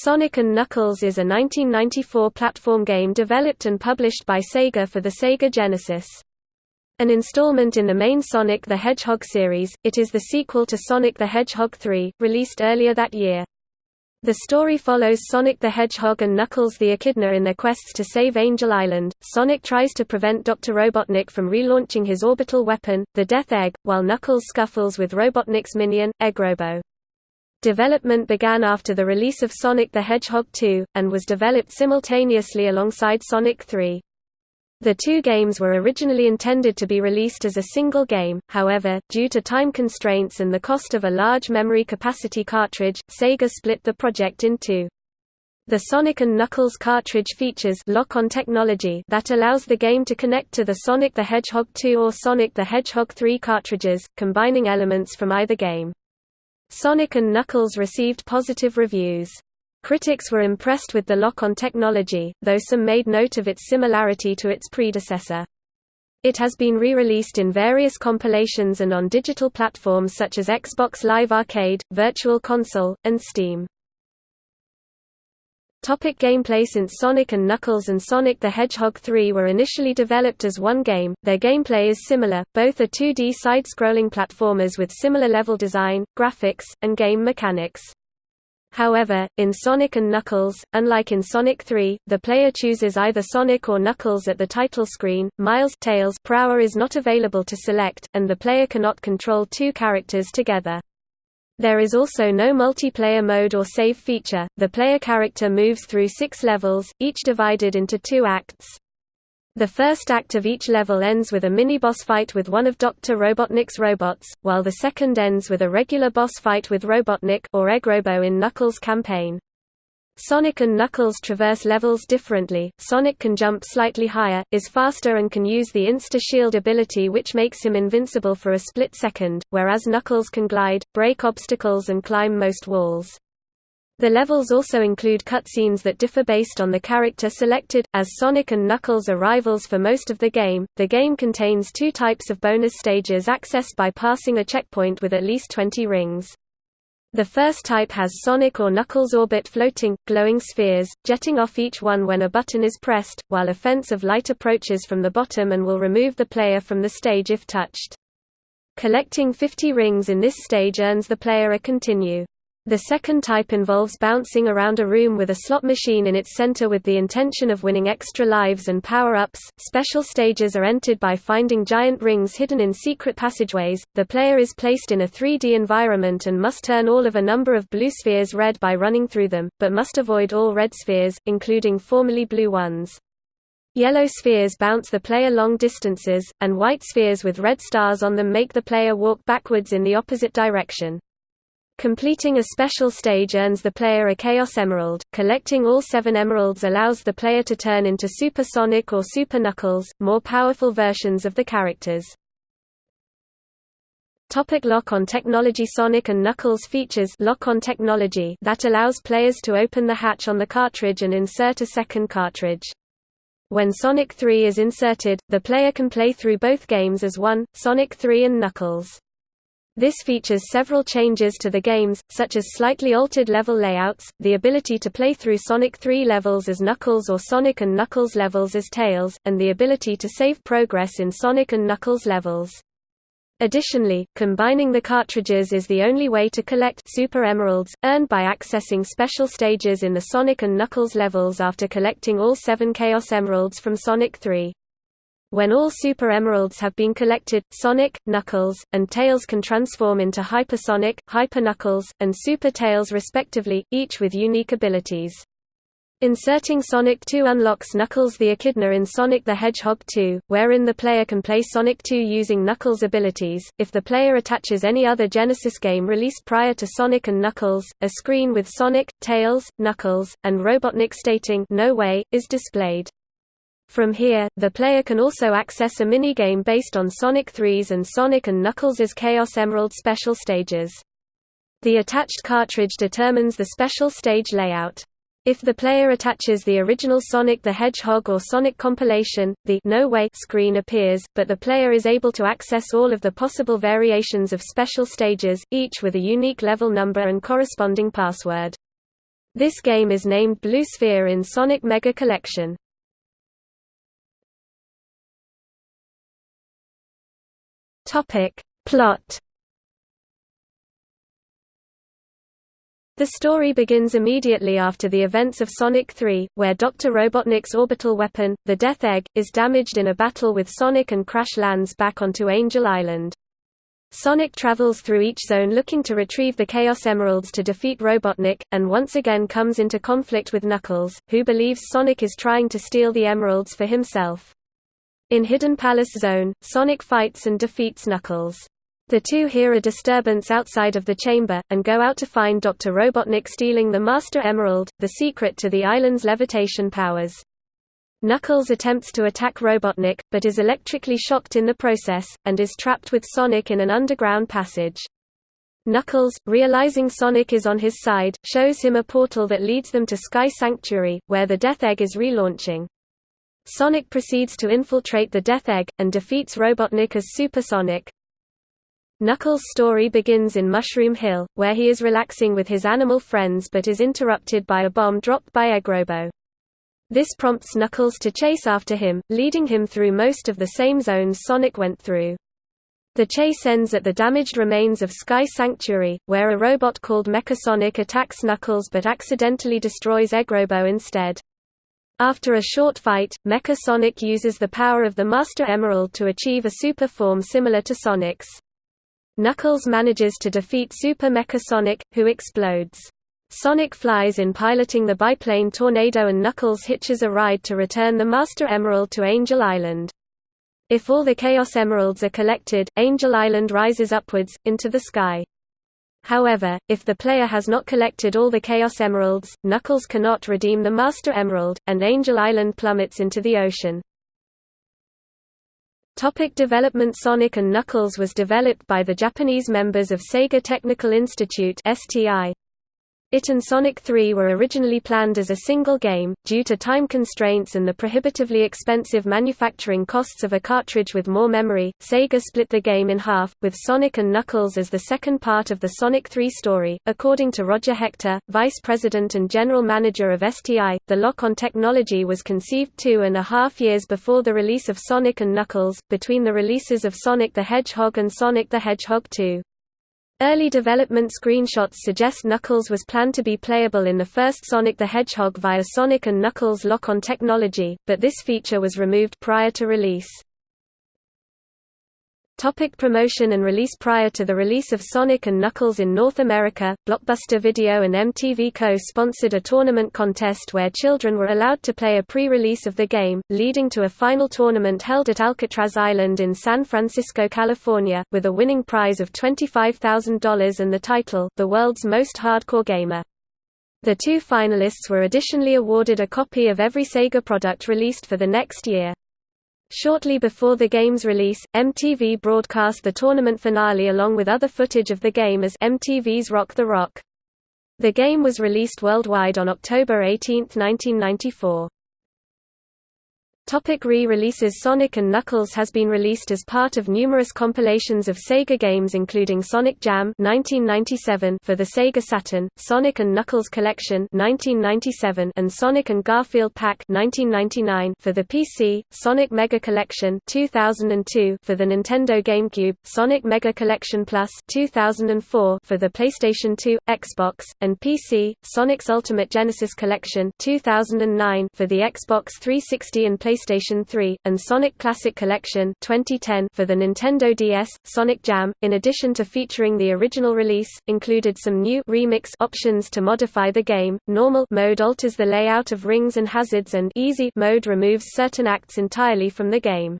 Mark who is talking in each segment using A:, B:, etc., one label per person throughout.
A: Sonic & Knuckles is a 1994 platform game developed and published by Sega for the Sega Genesis. An installment in the main Sonic the Hedgehog series, it is the sequel to Sonic the Hedgehog 3, released earlier that year. The story follows Sonic the Hedgehog and Knuckles the Echidna in their quests to save Angel Island. Sonic tries to prevent Dr. Robotnik from relaunching his orbital weapon, the Death Egg, while Knuckles scuffles with Robotnik's minion, Eggrobo. Development began after the release of Sonic the Hedgehog 2, and was developed simultaneously alongside Sonic 3. The two games were originally intended to be released as a single game, however, due to time constraints and the cost of a large memory capacity cartridge, Sega split the project in two. The Sonic & Knuckles cartridge features lock-on technology that allows the game to connect to the Sonic the Hedgehog 2 or Sonic the Hedgehog 3 cartridges, combining elements from either game. Sonic & Knuckles received positive reviews. Critics were impressed with the lock-on technology, though some made note of its similarity to its predecessor. It has been re-released in various compilations and on digital platforms such as Xbox Live Arcade, Virtual Console, and Steam. Topic gameplay Since Sonic & Knuckles and Sonic the Hedgehog 3 were initially developed as one game, their gameplay is similar, both are 2D side-scrolling platformers with similar level design, graphics, and game mechanics. However, in Sonic & Knuckles, unlike in Sonic 3, the player chooses either Sonic or Knuckles at the title screen. Miles Tails Prower is not available to select, and the player cannot control two characters together. There is also no multiplayer mode or save feature. The player character moves through six levels, each divided into two acts. The first act of each level ends with a mini-boss fight with one of Dr. Robotnik's robots, while the second ends with a regular boss fight with Robotnik or Eggrobo in Knuckles' campaign. Sonic and Knuckles traverse levels differently, Sonic can jump slightly higher, is faster and can use the Insta-Shield ability which makes him invincible for a split second, whereas Knuckles can glide, break obstacles and climb most walls. The levels also include cutscenes that differ based on the character selected. As Sonic and Knuckles are rivals for most of the game, the game contains two types of bonus stages accessed by passing a checkpoint with at least 20 rings. The first type has Sonic or Knuckles orbit floating, glowing spheres, jetting off each one when a button is pressed, while a fence of light approaches from the bottom and will remove the player from the stage if touched. Collecting 50 rings in this stage earns the player a continue. The second type involves bouncing around a room with a slot machine in its center with the intention of winning extra lives and power-ups. Special stages are entered by finding giant rings hidden in secret passageways. The player is placed in a 3D environment and must turn all of a number of blue spheres red by running through them, but must avoid all red spheres, including formerly blue ones. Yellow spheres bounce the player long distances, and white spheres with red stars on them make the player walk backwards in the opposite direction. Completing a special stage earns the player a Chaos Emerald. Collecting all seven emeralds allows the player to turn into Super Sonic or Super Knuckles, more powerful versions of the characters. Topic lock-on technology Sonic & Knuckles features lock-on technology that allows players to open the hatch on the cartridge and insert a second cartridge. When Sonic 3 is inserted, the player can play through both games as one, Sonic 3 and Knuckles. This features several changes to the games, such as slightly altered level layouts, the ability to play through Sonic 3 levels as Knuckles or Sonic and Knuckles levels as Tails, and the ability to save progress in Sonic and Knuckles levels. Additionally, combining the cartridges is the only way to collect Super Emeralds, earned by accessing special stages in the Sonic and Knuckles levels after collecting all seven Chaos Emeralds from Sonic 3. When all Super Emeralds have been collected, Sonic, Knuckles, and Tails can transform into Hypersonic, Hyper Knuckles, and Super Tails respectively, each with unique abilities. Inserting Sonic 2 unlocks Knuckles the Echidna in Sonic the Hedgehog 2, wherein the player can play Sonic 2 using Knuckles' abilities. If the player attaches any other Genesis game released prior to Sonic and Knuckles, a screen with Sonic, Tails, Knuckles, and Robotnik stating No way is displayed. From here, the player can also access a minigame based on Sonic 3's and Sonic Knuckles' Chaos Emerald special stages. The attached cartridge determines the special stage layout. If the player attaches the original Sonic the Hedgehog or Sonic compilation, the No Way screen appears, but the player is able to access all of the possible variations of special stages, each with a unique level number and corresponding password. This game is named Blue Sphere in Sonic Mega Collection. Topic. Plot The story begins immediately after the events of Sonic 3, where Dr. Robotnik's orbital weapon, the Death Egg, is damaged in a battle with Sonic and crash lands back onto Angel Island. Sonic travels through each zone looking to retrieve the Chaos Emeralds to defeat Robotnik, and once again comes into conflict with Knuckles, who believes Sonic is trying to steal the emeralds for himself. In Hidden Palace Zone, Sonic fights and defeats Knuckles. The two hear a disturbance outside of the chamber, and go out to find Dr. Robotnik stealing the Master Emerald, the secret to the island's levitation powers. Knuckles attempts to attack Robotnik, but is electrically shocked in the process, and is trapped with Sonic in an underground passage. Knuckles, realizing Sonic is on his side, shows him a portal that leads them to Sky Sanctuary, where the Death Egg is relaunching. Sonic proceeds to infiltrate the Death Egg, and defeats Robotnik as Super Sonic, Knuckles' story begins in Mushroom Hill, where he is relaxing with his animal friends but is interrupted by a bomb dropped by Eggrobo. This prompts Knuckles to chase after him, leading him through most of the same zones Sonic went through. The chase ends at the damaged remains of Sky Sanctuary, where a robot called Mechasonic attacks Knuckles but accidentally destroys Eggrobo instead. After a short fight, Mecha Sonic uses the power of the Master Emerald to achieve a super form similar to Sonic's. Knuckles manages to defeat Super Mecha Sonic, who explodes. Sonic flies in piloting the biplane Tornado and Knuckles hitches a ride to return the Master Emerald to Angel Island. If all the Chaos Emeralds are collected, Angel Island rises upwards, into the sky. However, if the player has not collected all the Chaos Emeralds, Knuckles cannot redeem the Master Emerald, and Angel Island plummets into the ocean. Topic development Sonic & Knuckles was developed by the Japanese members of Sega Technical Institute STI. It and Sonic 3 were originally planned as a single game, due to time constraints and the prohibitively expensive manufacturing costs of a cartridge with more memory. Sega split the game in half, with Sonic and Knuckles as the second part of the Sonic 3 story. According to Roger Hector, vice president and general manager of STI, the lock-on technology was conceived two and a half years before the release of Sonic and Knuckles, between the releases of Sonic the Hedgehog and Sonic the Hedgehog 2. Early development screenshots suggest Knuckles was planned to be playable in the first Sonic the Hedgehog via Sonic and Knuckles lock-on technology, but this feature was removed prior to release. Topic promotion and release Prior to the release of Sonic & Knuckles in North America, Blockbuster Video and MTV co-sponsored a tournament contest where children were allowed to play a pre-release of the game, leading to a final tournament held at Alcatraz Island in San Francisco, California, with a winning prize of $25,000 and the title, The World's Most Hardcore Gamer. The two finalists were additionally awarded a copy of every Sega product released for the next year. Shortly before the game's release, MTV broadcast the tournament finale along with other footage of the game as MTV's Rock the Rock. The game was released worldwide on October 18, 1994. Topic re-releases Sonic & Knuckles has been released as part of numerous compilations of Sega games including Sonic Jam 1997 for the Sega Saturn, Sonic & Knuckles Collection 1997 and Sonic & Garfield Pack 1999 for the PC, Sonic Mega Collection 2002 for the Nintendo GameCube, Sonic Mega Collection Plus 2004 for the PlayStation 2, Xbox, and PC, Sonic's Ultimate Genesis Collection 2009 for the Xbox 360 and PlayStation PlayStation 3, and Sonic Classic Collection 2010 for the Nintendo DS. Sonic Jam, in addition to featuring the original release, included some new remix options to modify the game. Normal mode alters the layout of rings and hazards and Easy mode removes certain acts entirely from the game.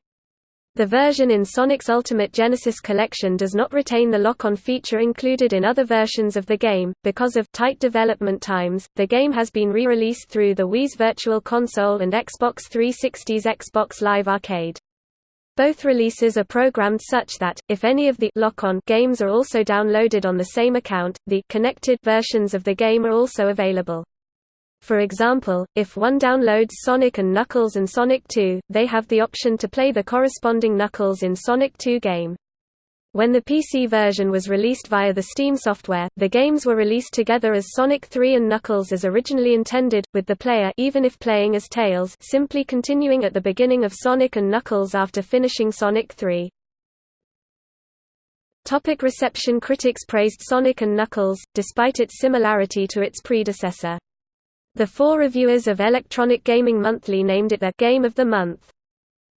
A: The version in Sonic's Ultimate Genesis collection does not retain the lock-on feature included in other versions of the game. Because of tight development times, the game has been re-released through the Wii's Virtual Console and Xbox 360's Xbox Live Arcade. Both releases are programmed such that, if any of the lock-on games are also downloaded on the same account, the connected versions of the game are also available. For example, if one downloads Sonic & Knuckles and Sonic 2, they have the option to play the corresponding Knuckles in Sonic 2 game. When the PC version was released via the Steam software, the games were released together as Sonic 3 and Knuckles as originally intended, with the player even if playing as Tails simply continuing at the beginning of Sonic and Knuckles after finishing Sonic 3. Topic reception Critics praised Sonic & Knuckles, despite its similarity to its predecessor. The four reviewers of Electronic Gaming Monthly named it the «Game of the Month».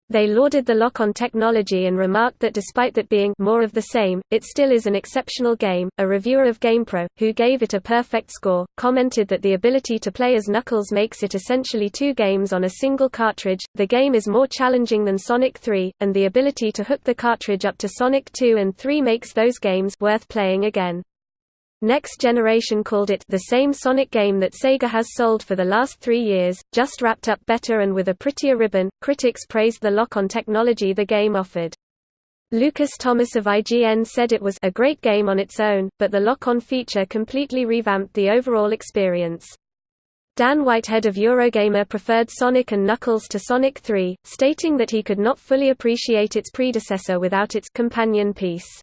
A: They lauded the lock-on technology and remarked that despite that being more of the same, it still is an exceptional game. A reviewer of GamePro, who gave it a perfect score, commented that the ability to play as Knuckles makes it essentially two games on a single cartridge. The game is more challenging than Sonic 3, and the ability to hook the cartridge up to Sonic 2 and 3 makes those games worth playing again. Next Generation called it the same Sonic game that Sega has sold for the last three years, just wrapped up better and with a prettier ribbon. Critics praised the lock-on technology the game offered. Lucas Thomas of IGN said it was a great game on its own, but the lock-on feature completely revamped the overall experience. Dan Whitehead of Eurogamer preferred Sonic and Knuckles to Sonic 3, stating that he could not fully appreciate its predecessor without its companion piece.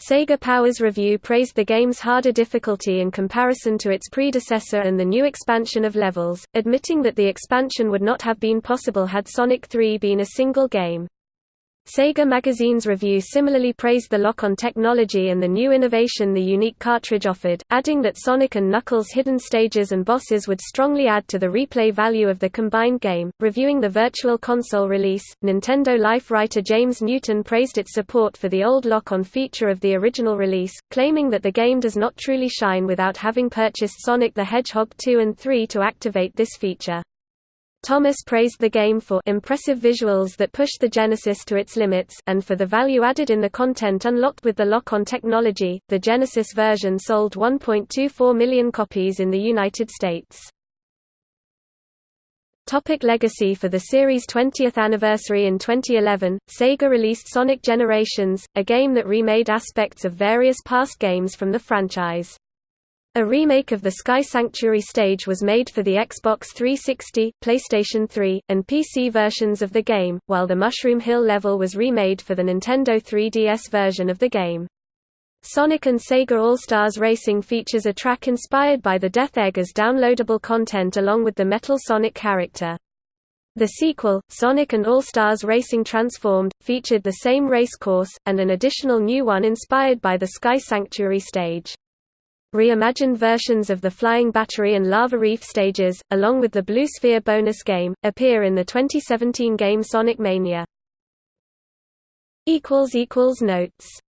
A: Sega Power's review praised the game's harder difficulty in comparison to its predecessor and the new expansion of levels, admitting that the expansion would not have been possible had Sonic 3 been a single game. Sega Magazine's review similarly praised the lock-on technology and the new innovation the unique cartridge offered, adding that Sonic and Knuckles' hidden stages and bosses would strongly add to the replay value of the combined game. Reviewing the Virtual Console release, Nintendo Life writer James Newton praised its support for the old lock-on feature of the original release, claiming that the game does not truly shine without having purchased Sonic the Hedgehog 2 and 3 to activate this feature. Thomas praised the game for impressive visuals that push the Genesis to its limits and for the value added in the content unlocked with the lock-on technology. The Genesis version sold 1.24 million copies in the United States. Topic legacy For the series' 20th anniversary in 2011, Sega released Sonic Generations, a game that remade aspects of various past games from the franchise. A remake of the Sky Sanctuary stage was made for the Xbox 360, PlayStation 3, and PC versions of the game, while the Mushroom Hill level was remade for the Nintendo 3DS version of the game. Sonic and Sega All-Stars Racing features a track inspired by the Death Egg as downloadable content along with the Metal Sonic character. The sequel, Sonic and All-Stars Racing Transformed, featured the same race course, and an additional new one inspired by the Sky Sanctuary stage. Reimagined versions of the Flying Battery and Lava Reef stages, along with the Blue Sphere bonus game, appear in the 2017 game Sonic Mania. Notes